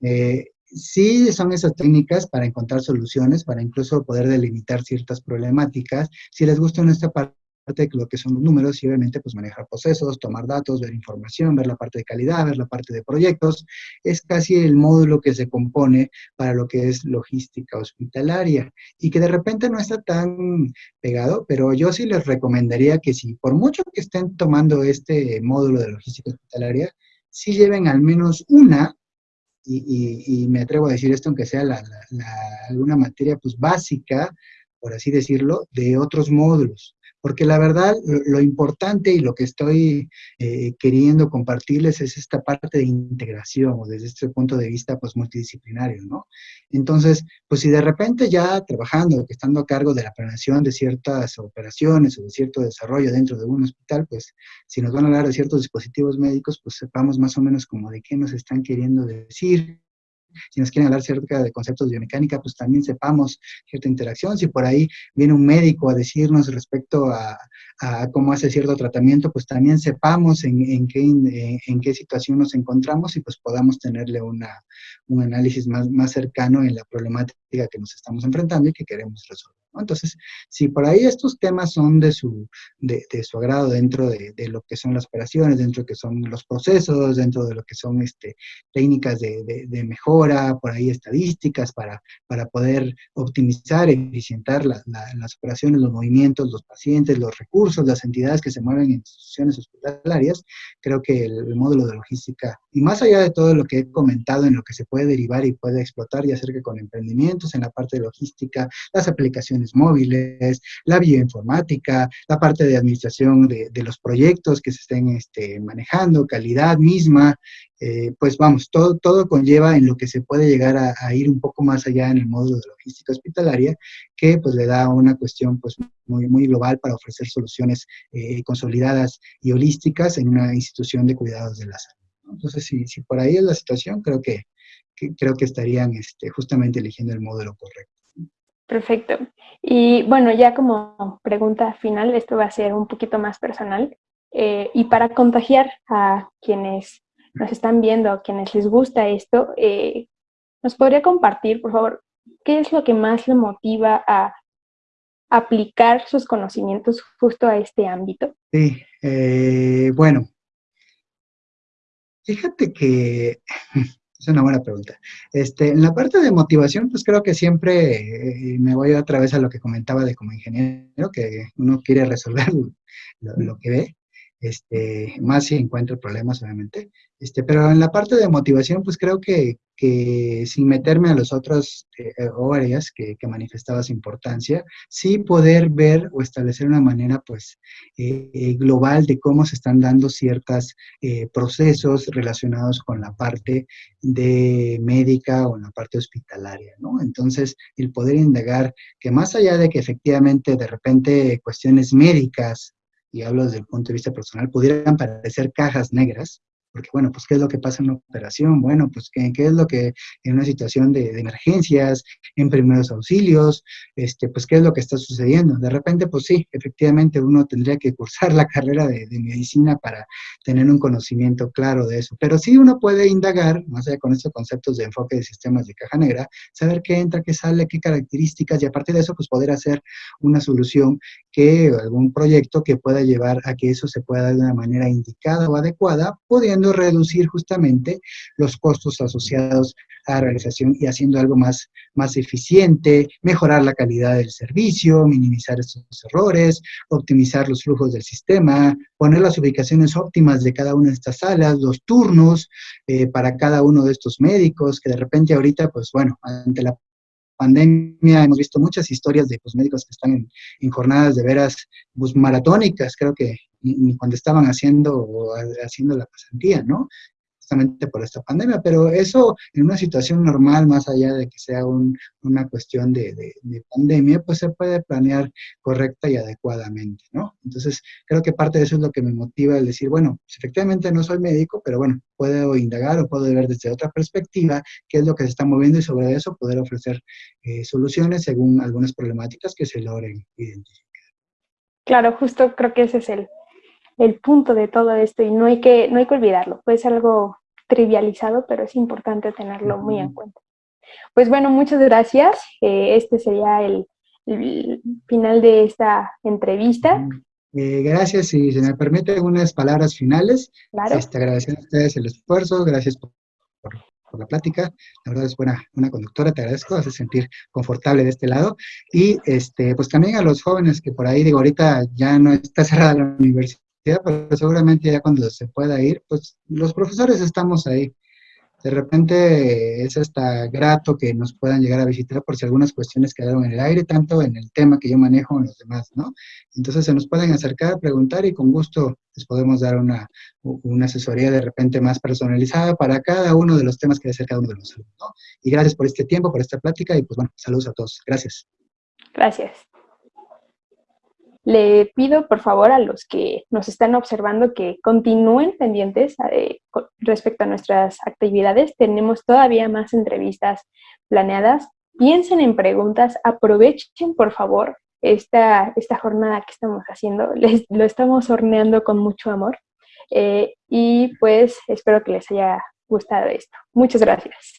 Eh, sí son esas técnicas para encontrar soluciones, para incluso poder delimitar ciertas problemáticas. Si les gusta esta parte de lo que son los números y obviamente pues manejar procesos, tomar datos, ver información, ver la parte de calidad, ver la parte de proyectos. Es casi el módulo que se compone para lo que es logística hospitalaria y que de repente no está tan pegado, pero yo sí les recomendaría que si por mucho que estén tomando este módulo de logística hospitalaria, sí lleven al menos una y, me atrevo a decir esto, aunque sea la, alguna materia pues básica, por así decirlo, de otros módulos porque la verdad lo, importante y lo que estoy eh, queriendo compartirles es esta parte de integración o desde este punto de vista pues multidisciplinario, ¿no? Entonces, pues si de repente ya trabajando, estando a cargo de la planeación de ciertas operaciones o de cierto desarrollo dentro de un hospital, pues si nos van a hablar de ciertos dispositivos médicos, pues sepamos más o menos como de qué nos están queriendo decir, si nos quieren hablar acerca de conceptos de biomecánica, pues también sepamos cierta interacción. Si por ahí viene un médico a decirnos respecto a, cómo hace cierto tratamiento, pues también sepamos en, qué, en, qué situación nos encontramos y pues podamos tenerle una, un análisis más, más cercano en la problemática que nos estamos enfrentando y que queremos resolver. Entonces, si por ahí estos temas son de su, de, su agrado dentro de, lo que son las operaciones, dentro de lo que son los procesos, dentro de lo que son este, técnicas de, mejora, por ahí estadísticas para, para poder optimizar, eficientar las operaciones, los movimientos, los pacientes, los recursos, las entidades que se mueven en instituciones hospitalarias, creo que el, módulo de logística, y más allá de todo lo que he comentado en lo que se puede derivar y puede explotar, ya sea que con emprendimientos en la parte de logística, las aplicaciones móviles, la bioinformática, la parte de administración de, los proyectos que se estén este, manejando, calidad misma, eh, pues vamos, todo, todo conlleva en lo que se puede llegar a, ir un poco más allá en el módulo de logística hospitalaria, que pues le da una cuestión pues muy, muy global para ofrecer soluciones eh, consolidadas y holísticas en una institución de cuidados de la salud. Entonces, si, si por ahí es la situación, creo que, creo que estarían este, justamente eligiendo el módulo correcto. Perfecto. Y bueno, ya como pregunta final, esto va a ser un poquito más personal. Eh, y para contagiar a quienes nos están viendo, a quienes les gusta esto, eh, ¿nos podría compartir, por favor, qué es lo que más le motiva a aplicar sus conocimientos justo a este ámbito? Sí, eh, bueno, fíjate que Es una buena pregunta. Este, en la parte de motivación, pues creo que siempre eh, me voy otra vez a lo que comentaba de como ingeniero, que uno quiere resolver lo que ve este, más si encuentro problemas, obviamente. Este, pero en la parte de motivación, pues creo que, que sin meterme a los otros eh, áreas que, que, manifestabas importancia, sí poder ver o establecer una manera, pues, eh, eh, global de cómo se están dando ciertos eh, procesos relacionados con la parte de médica o en la parte hospitalaria, ¿no? Entonces, el poder indagar que más allá de que efectivamente de repente cuestiones médicas y hablo desde el punto de vista personal, pudieran parecer cajas negras, porque bueno, pues ¿qué es lo que pasa en una operación? Bueno, pues ¿qué, es lo que en una situación de, emergencias, en primeros auxilios, este, pues qué es lo que está sucediendo? De repente, pues sí, efectivamente uno tendría que cursar la carrera de, medicina para tener un conocimiento claro de eso, pero sí uno puede indagar, más allá con estos conceptos de enfoque de sistemas de caja negra, saber qué entra, qué sale, qué características, y a partir de eso, pues poder hacer una solución que, algún proyecto que pueda llevar a que eso se pueda dar de una manera indicada o adecuada, pudiendo reducir justamente los costos asociados a la realización y haciendo algo más, más eficiente, mejorar la calidad del servicio, minimizar estos errores, optimizar los flujos del sistema, poner las ubicaciones óptimas de cada una de estas salas, los turnos eh, para cada uno de estos médicos, que de repente ahorita, pues bueno, ante la pandemia hemos visto muchas historias de pues, médicos que están en, jornadas de veras pues, maratónicas, creo que ni, cuando estaban haciendo, haciendo la pasantía, ¿no? justamente por esta pandemia, pero eso en una situación normal, más allá de que sea una cuestión de, pandemia, pues se puede planear correcta y adecuadamente, ¿no? Entonces, creo que parte de eso es lo que me motiva el decir, bueno, pues, efectivamente no soy médico, pero bueno, puedo indagar o puedo ver desde otra perspectiva qué es lo que se está moviendo y sobre eso poder ofrecer eh, soluciones según algunas problemáticas que se logren identificar. Claro, justo creo que ese es el, el punto de todo esto y no hay que, no hay que olvidarlo. Puede ser algo trivializado, pero es importante tenerlo muy en cuenta. Pues bueno, muchas gracias. Eh, este sería el, final de esta entrevista. Eh, gracias, y si se me permite unas palabras finales. Claro. Este, agradeciendo a ustedes el esfuerzo, gracias por, la plática. La verdad es buena, una conductora, te agradezco, hace sentir confortable de este lado. Y este, pues también a los jóvenes que por ahí, digo, ahorita ya no está cerrada la universidad pero seguramente ya cuando se pueda ir, pues los profesores estamos ahí. De repente es hasta grato que nos puedan llegar a visitar por si algunas cuestiones quedaron en el aire, tanto en el tema que yo manejo en los demás, ¿no? Entonces se nos pueden acercar, preguntar y con gusto les podemos dar una, una asesoría de repente más personalizada para cada uno de los temas que hacer cada uno de los alumnos, ¿no? Y gracias por este tiempo, por esta plática y pues bueno, saludos a todos. Gracias. Gracias. Le pido por favor a los que nos están observando que continúen pendientes eh, respecto a nuestras actividades. Tenemos todavía más entrevistas planeadas. Piensen en preguntas, aprovechen por favor esta, esta jornada que estamos haciendo. Les, lo estamos horneando con mucho amor. Eh, y pues espero que les haya gustado esto. Muchas gracias.